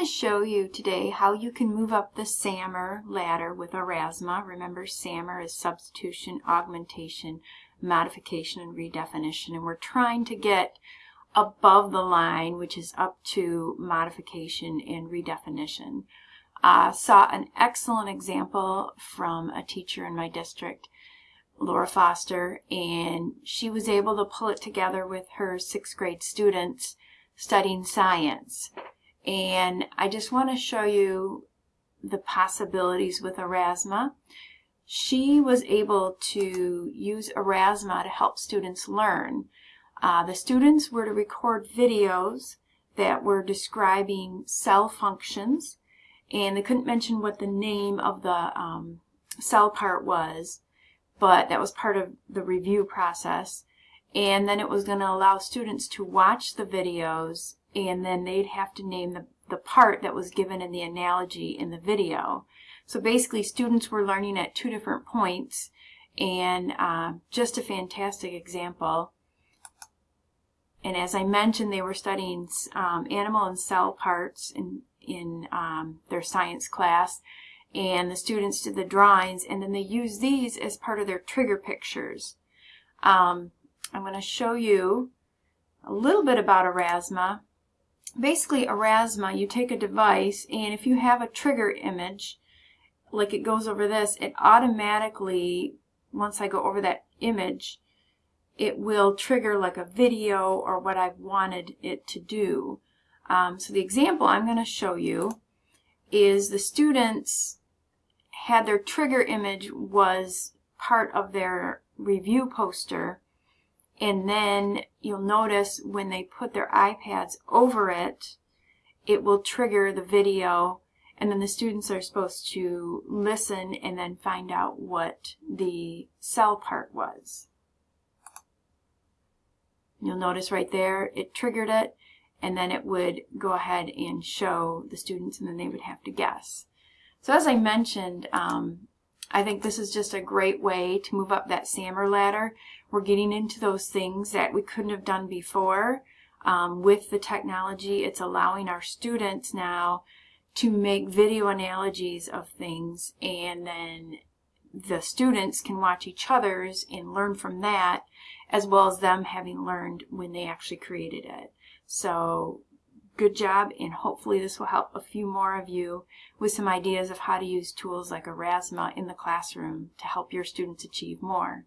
want to show you today how you can move up the SAMR ladder with Aurasma. Remember SAMR is substitution, augmentation, modification, and redefinition. And we're trying to get above the line, which is up to modification and redefinition. Uh, saw an excellent example from a teacher in my district, Laura Foster, and she was able to pull it together with her sixth grade students studying science. And I just want to show you the possibilities with Aurasma. She was able to use Aurasma to help students learn. Uh, the students were to record videos that were describing cell functions and they couldn't mention what the name of the um, cell part was, but that was part of the review process. And then it was going to allow students to watch the videos and then they'd have to name the, the part that was given in the analogy in the video. So basically students were learning at two different points and uh, just a fantastic example. And as I mentioned, they were studying um, animal and cell parts in, in um, their science class. And the students did the drawings, and then they used these as part of their trigger pictures. Um, I'm going to show you a little bit about Aurasma. Basically, Aurasma, you take a device, and if you have a trigger image, like it goes over this, it automatically, once I go over that image, it will trigger like a video or what I've wanted it to do. Um, so the example I'm going to show you is the students had their trigger image was part of their review poster and then you'll notice when they put their iPads over it it will trigger the video and then the students are supposed to listen and then find out what the cell part was. You'll notice right there, it triggered it, and then it would go ahead and show the students, and then they would have to guess. So as I mentioned, um, I think this is just a great way to move up that SAMR ladder. We're getting into those things that we couldn't have done before. Um, with the technology, it's allowing our students now to make video analogies of things and then the students can watch each other's and learn from that as well as them having learned when they actually created it. So good job and hopefully this will help a few more of you with some ideas of how to use tools like Aurasma in the classroom to help your students achieve more.